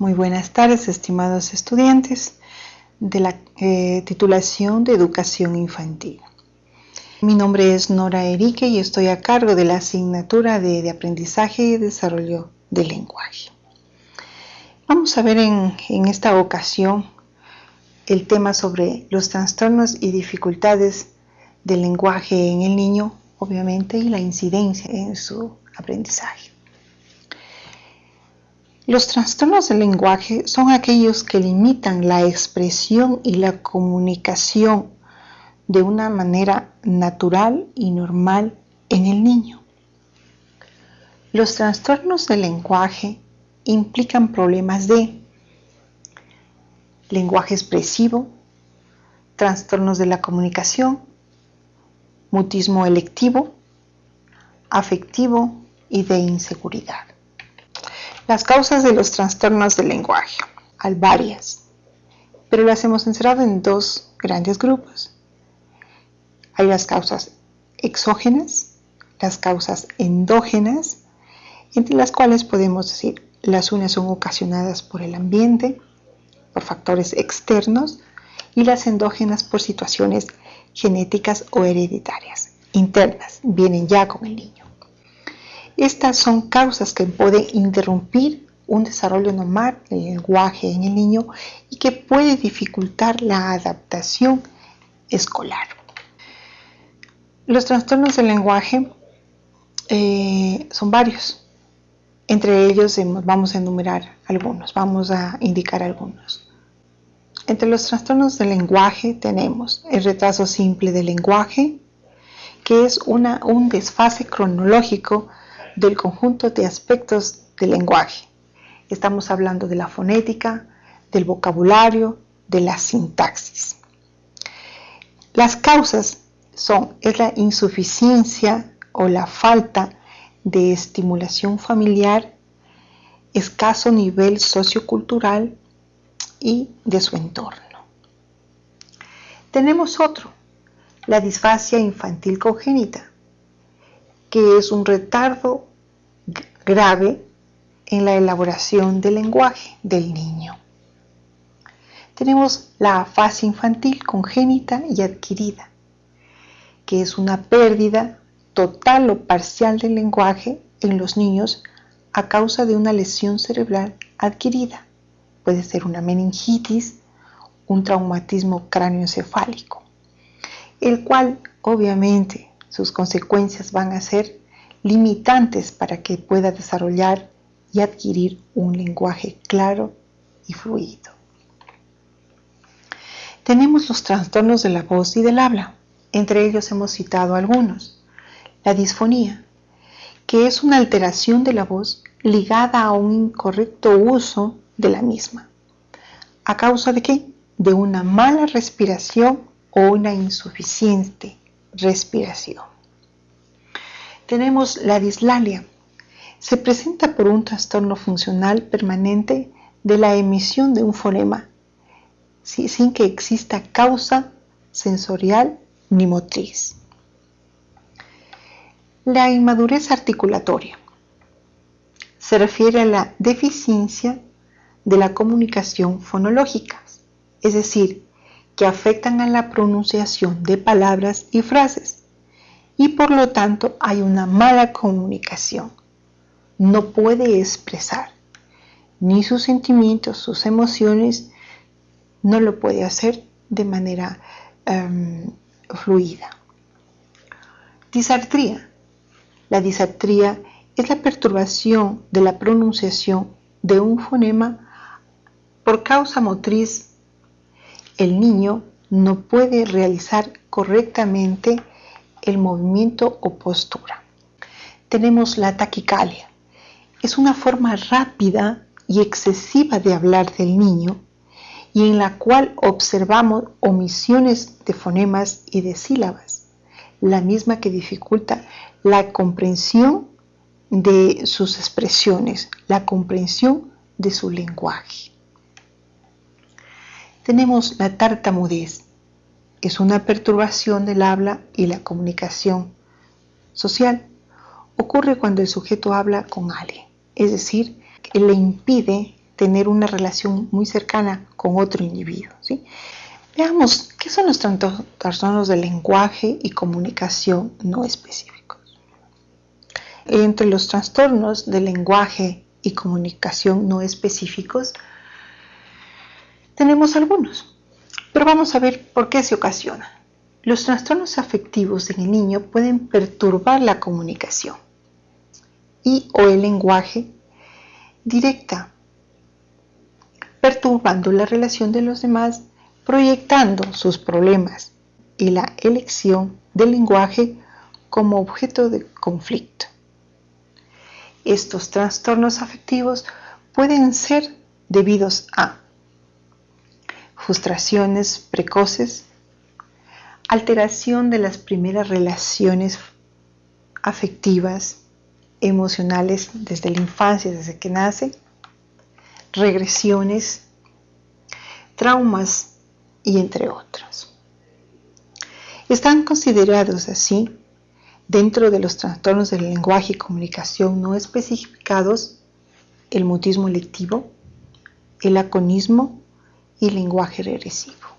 Muy buenas tardes, estimados estudiantes de la eh, titulación de Educación Infantil. Mi nombre es Nora Erique y estoy a cargo de la asignatura de, Aprendizaje y Desarrollo del Lenguaje. Vamos a ver en esta ocasión el tema sobre los trastornos y dificultades del lenguaje en el niño, obviamente, y la incidencia en su aprendizaje. Los trastornos del lenguaje son aquellos que limitan la expresión y la comunicación de una manera natural y normal en el niño. Los trastornos del lenguaje implican problemas de lenguaje expresivo, trastornos de la comunicación, mutismo electivo, afectivo y de inseguridad. Las causas de los trastornos del lenguaje. Hay varias, pero las hemos encerrado en dos grandes grupos. Hay las causas exógenas, las causas endógenas, entre las cuales podemos decir las unas son ocasionadas por el ambiente, por factores externos, y las endógenas por situaciones genéticas o hereditarias, internas, vienen ya con el niño. Estas son causas que pueden interrumpir un desarrollo normal del lenguaje en el niño y que puede dificultar la adaptación escolar. Los trastornos del lenguaje eh, son varios. Entre ellos vamos a enumerar algunos, vamos a indicar algunos. Entre los trastornos del lenguaje tenemos el retraso simple del lenguaje, que es un desfase cronológico del conjunto de aspectos del lenguaje. Estamos hablando de la fonética, del vocabulario, de la sintaxis. Las causas son es la insuficiencia o la falta de estimulación familiar, escaso nivel sociocultural y de su entorno. Tenemos otro, la disfasia infantil congénita, que es un retardo grave en la elaboración del lenguaje del niño. Tenemos la fase infantil congénita y adquirida, que es una pérdida total o parcial del lenguaje en los niños a causa de una lesión cerebral adquirida. Puede ser una meningitis, un traumatismo cráneoencefálico, el cual obviamente sus consecuencias van a ser limitantes para que pueda desarrollar y adquirir un lenguaje claro y fluido. Tenemos los trastornos de la voz y del habla. Entre ellos hemos citado algunos. La disfonía, que es una alteración de la voz ligada a un incorrecto uso de la misma. ¿A causa de qué? De una mala respiración o una insuficiente respiración. Tenemos la dislalia. Se presenta por un trastorno funcional permanente de la emisión de un fonema, sin que exista causa sensorial ni motriz. La inmadurez articulatoria se refiere a la deficiencia de la comunicación fonológica, es decir, que afectan a la pronunciación de palabras y frases y por lo tanto hay una mala comunicación. No puede expresar ni sus sentimientos, sus emociones, no lo puede hacer de manera em, fluida. Disartría. La disartría es la perturbación de la pronunciación de un fonema por causa motriz. El niño no puede realizar correctamente el movimiento o postura. Tenemos la taquicalia. Es una forma rápida y excesiva de hablar del niño y en la cual observamos omisiones de fonemas y de sílabas, la misma que dificulta la comprensión de sus expresiones, la comprensión de su lenguaje. Tenemos la tartamudez, es una perturbación del habla y la comunicación social. Ocurre cuando el sujeto habla con alguien, es decir, que le impide tener una relación muy cercana con otro individuo. ¿sí? Veamos, ¿qué son los trastornos del lenguaje y comunicación no específicos? Entre los trastornos del lenguaje y comunicación no específicos, tenemos algunos, pero vamos a ver por qué se ocasiona. Los trastornos afectivos en el niño pueden perturbar la comunicación y o el lenguaje directa, perturbando la relación de los demás, proyectando sus problemas y la elección del lenguaje como objeto de conflicto. Estos trastornos afectivos pueden ser debidos a frustraciones precoces, alteración de las primeras relaciones afectivas, emocionales desde la infancia, desde que nace, regresiones, traumas y entre otros. Están considerados así dentro de los trastornos del lenguaje y comunicación no especificados el mutismo electivo, el aconismo y lenguaje regresivo.